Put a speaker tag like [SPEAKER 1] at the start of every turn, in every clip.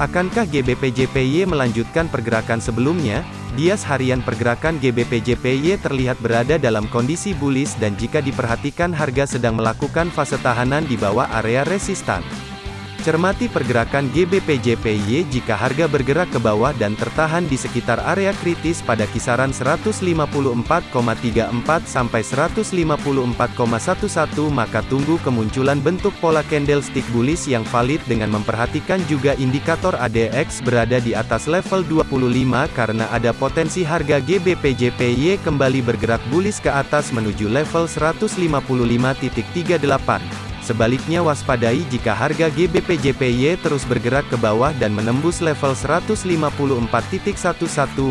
[SPEAKER 1] Akankah GBP/JPY melanjutkan pergerakan sebelumnya? Bias harian pergerakan GBP/JPY terlihat berada dalam kondisi bullish dan jika diperhatikan harga sedang melakukan fase tahanan di bawah area resistan. Cermati pergerakan GBP/JPY jika harga bergerak ke bawah dan tertahan di sekitar area kritis pada kisaran 154,34 sampai 154,11 maka tunggu kemunculan bentuk pola candlestick bullish yang valid dengan memperhatikan juga indikator ADX berada di atas level 25 karena ada potensi harga GBP/JPY kembali bergerak bullish ke atas menuju level 155.38. Sebaliknya waspadai jika harga GBP/JPY terus bergerak ke bawah dan menembus level 154.11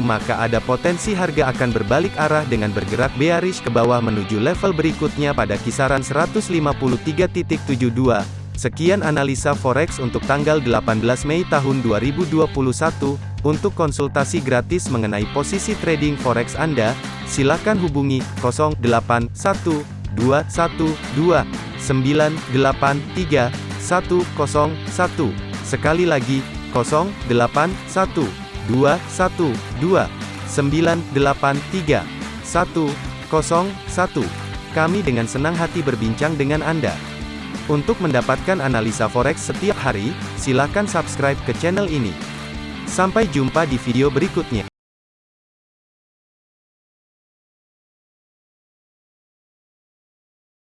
[SPEAKER 1] maka ada potensi harga akan berbalik arah dengan bergerak bearish ke bawah menuju level berikutnya pada kisaran 153.72. Sekian analisa forex untuk tanggal 18 Mei tahun 2021. Untuk konsultasi gratis mengenai posisi trading forex Anda, silakan hubungi 081212 983 101. Sekali lagi, 081 212 983 101. Kami dengan senang hati berbincang dengan Anda. Untuk mendapatkan analisa forex setiap hari, silakan subscribe ke channel ini. Sampai jumpa di video berikutnya.